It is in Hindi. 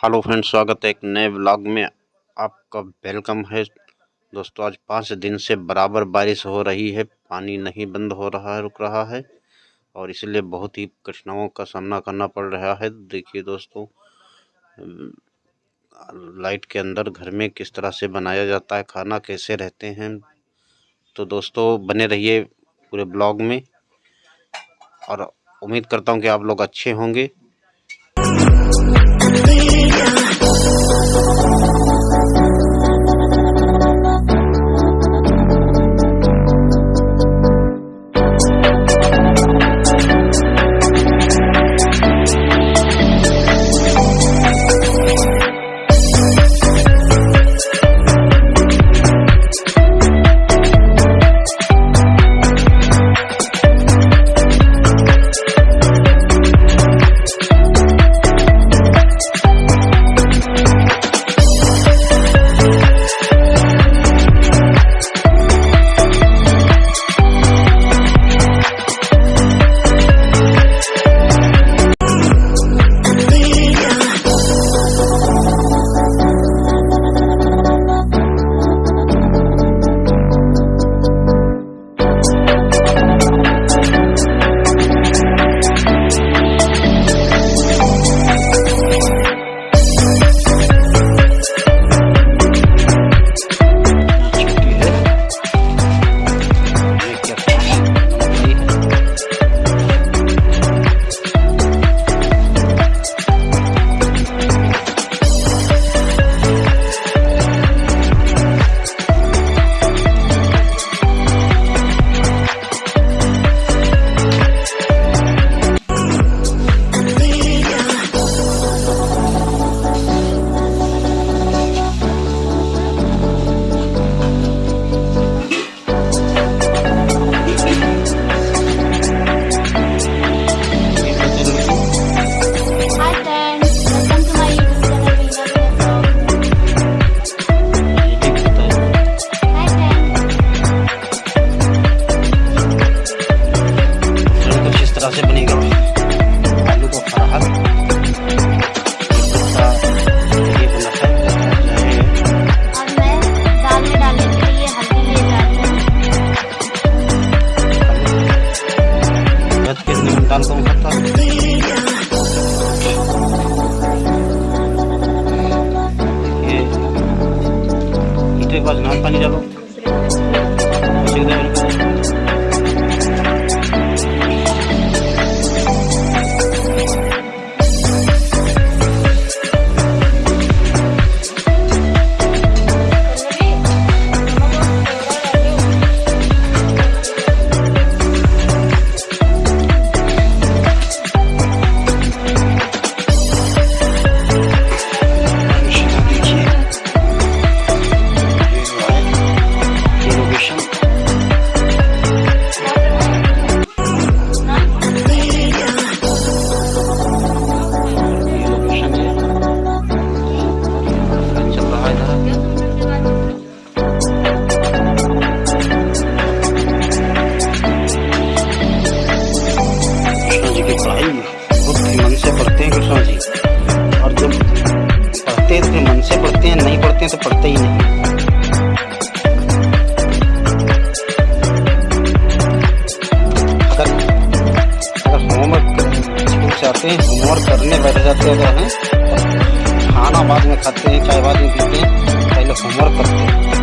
हेलो फ्रेंड्स, स्वागत है एक नए ब्लॉग में। आपका वेलकम है। दोस्तों, आज पाँच दिन से बराबर बारिश हो रही है। पानी नहीं बंद हो रहा है रुक रहा है और इसलिए बहुत ही कठिनाइयों का सामना करना पड़ रहा है। देखिए दोस्तों लाइट के अंदर घर में किस तरह से बनाया जाता है, खाना कैसे रहते हैं तो दोस्तों, बने रहिए पूरे ब्लॉग में। और उम्मीद करता हूँ कि आप लोग अच्छे होंगे। के दिन दाल को खाता ये हीटर के पास नाम पानी डालो पढ़ते हैं तो पढ़ते ही नहीं। अगर होमवर्क स्कूल से हैं होमवर्क करने बैठ जाते हैं अगर हमें खाना बाद में खाते हैं, चाय बाद में पीते हैं, पहले होमवर्क करते हैं।